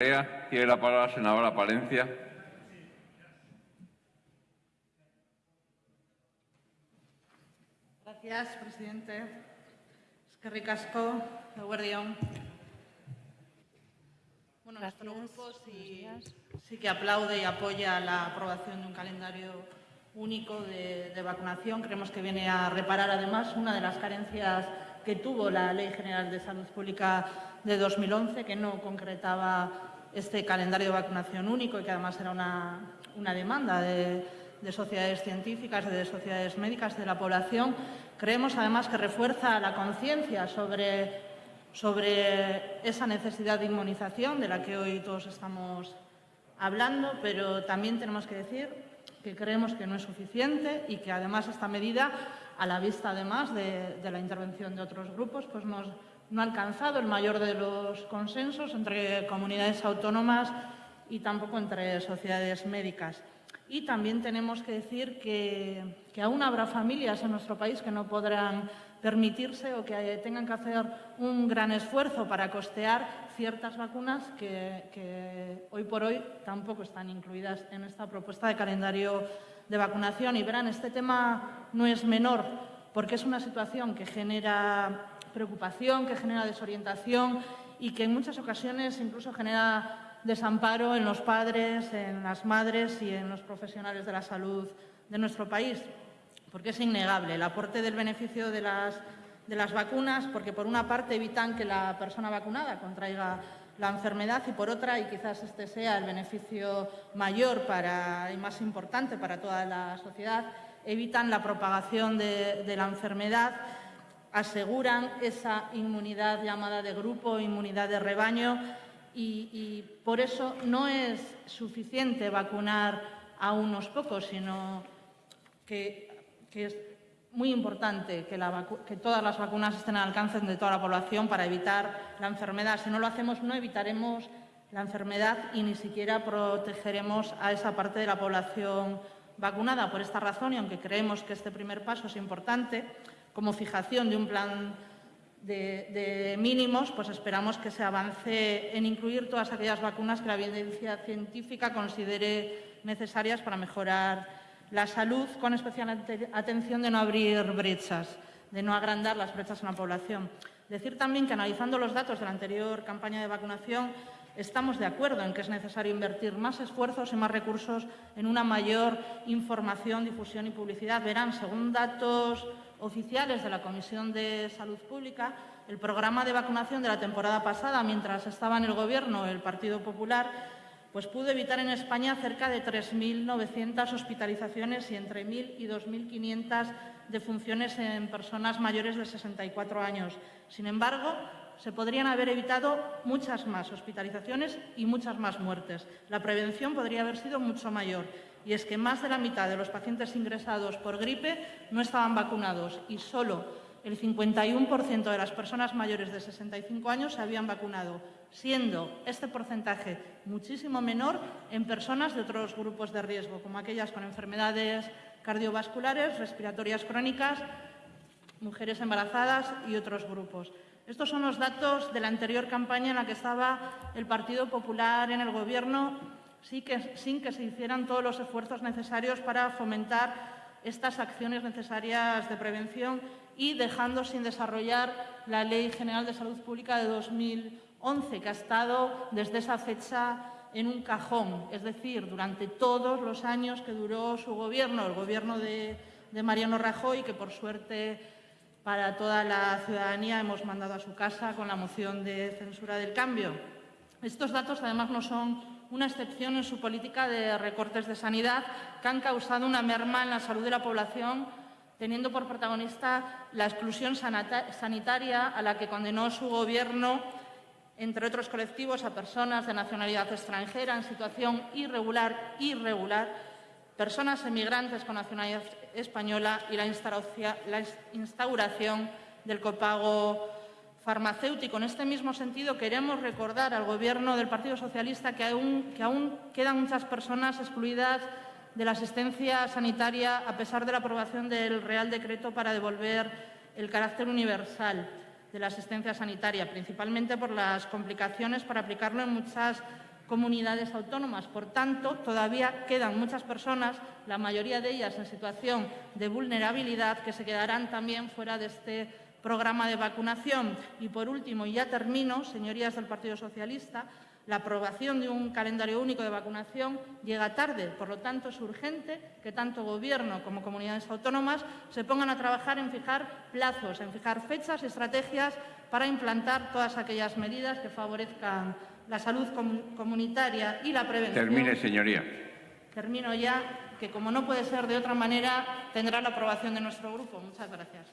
Tiene la palabra la senadora Palencia. Gracias, presidente. Es que ricasco, Guardión. Bueno, nuestro grupo sí, sí, que aplaude y apoya la aprobación de un calendario único de, de, vacunación. Creemos que viene a reparar, además, una de las carencias que tuvo la Ley General de Salud Pública de 2011, que no concretaba este calendario de vacunación único y que además era una, una demanda de, de sociedades científicas, de sociedades médicas, de la población. Creemos además que refuerza la conciencia sobre, sobre esa necesidad de inmunización de la que hoy todos estamos hablando, pero también tenemos que decir que creemos que no es suficiente y que además esta medida, a la vista además de, de la intervención de otros grupos, pues nos, no ha alcanzado el mayor de los consensos entre comunidades autónomas y tampoco entre sociedades médicas. Y también tenemos que decir que, que, aún habrá familias en nuestro país que no podrán permitirse o que tengan que hacer un gran esfuerzo para costear ciertas vacunas que, que hoy por hoy tampoco están incluidas en esta propuesta de calendario de vacunación. Y verán, este tema no es menor porque es una situación que genera preocupación, que genera desorientación y que en muchas ocasiones incluso genera desamparo en los padres, en las madres y en los profesionales de la salud de nuestro país, porque es innegable el aporte del beneficio de las, de las vacunas, porque por una parte evitan que la persona vacunada contraiga la enfermedad y por otra, y quizás este sea el beneficio mayor para, y más importante para toda la sociedad, evitan la propagación de, de la enfermedad aseguran esa inmunidad llamada de grupo, inmunidad de rebaño, y, por eso no es suficiente vacunar a unos pocos, sino que, es muy importante que, que, todas las vacunas estén al alcance de toda la población para evitar la enfermedad. Si no lo hacemos, no evitaremos la enfermedad y ni siquiera protegeremos a esa parte de la población vacunada. Por esta razón, y aunque creemos que este primer paso es importante, como fijación de un plan de, de, mínimos, pues esperamos que se avance en incluir todas aquellas vacunas que la evidencia científica considere necesarias para mejorar la salud, con especial atención de no abrir brechas, de no agrandar las brechas en la población. Decir también que analizando los datos de la anterior campaña de vacunación, estamos de acuerdo en que es necesario invertir más esfuerzos y más recursos en una mayor información, difusión y publicidad. Verán, según datos oficiales de la Comisión de Salud Pública, el programa de vacunación de la temporada pasada, mientras estaba en el Gobierno el Partido Popular, pues pudo evitar en España cerca de 3.900 hospitalizaciones y entre 1.000 y 2.500 defunciones en personas mayores de 64 años. Sin embargo, se podrían haber evitado muchas más hospitalizaciones y muchas más muertes. La prevención podría haber sido mucho mayor. Y es que más de la mitad de los pacientes ingresados por gripe no estaban vacunados y solo el 51% de las personas mayores de 65 años se habían vacunado, siendo este porcentaje muchísimo menor en personas de otros grupos de riesgo, como aquellas con enfermedades cardiovasculares, respiratorias crónicas, mujeres embarazadas y otros grupos. Estos son los datos de la anterior campaña en la que estaba el Partido Popular en el Gobierno, sin que se hicieran todos los esfuerzos necesarios para fomentar estas acciones necesarias de prevención y dejando sin desarrollar la Ley General de Salud Pública de 2011, que ha estado desde esa fecha en un cajón, es decir, durante todos los años que duró su gobierno, el gobierno de Mariano Rajoy, que por suerte para toda la ciudadanía hemos mandado a su casa con la moción de censura del cambio. Estos datos, además, no son una excepción en su política de recortes de sanidad que han causado una merma en la salud de la población, teniendo por protagonista la exclusión sanitaria a la que condenó su Gobierno, entre otros colectivos, a personas de nacionalidad extranjera en situación irregular, irregular personas emigrantes con nacionalidad española y la instauración del copago farmacéutico. En este mismo sentido, queremos recordar al Gobierno del Partido Socialista que aún, que aún quedan muchas personas excluidas de la asistencia sanitaria a pesar de la aprobación del Real Decreto para devolver el carácter universal de la asistencia sanitaria, principalmente por las complicaciones para aplicarlo en muchas comunidades autónomas. Por tanto, todavía quedan muchas personas, la mayoría de ellas en situación de vulnerabilidad, que se quedarán también fuera de este programa de vacunación. Y, por último, y ya termino, señorías del Partido Socialista, la aprobación de un calendario único de vacunación llega tarde, por lo tanto es urgente que tanto Gobierno como comunidades autónomas se pongan a trabajar en fijar plazos, en fijar fechas y estrategias para implantar todas aquellas medidas que favorezcan la salud comunitaria y la prevención. Termine, señoría. Termino ya, que como no puede ser de otra manera, tendrá la aprobación de nuestro grupo. Muchas gracias.